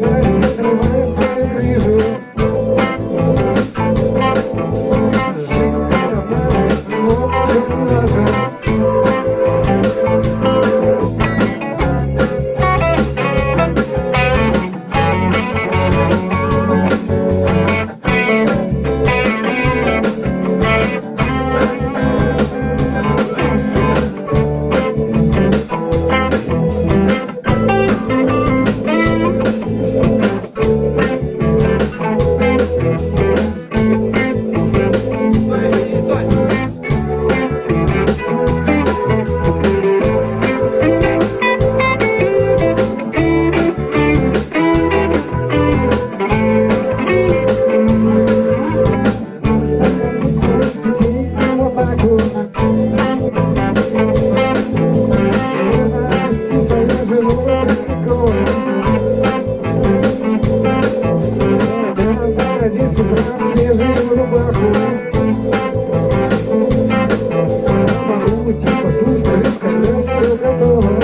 i Yeah, yeah, yeah. всегда свежую рубаху Могу уйти со службы лишь когда все готово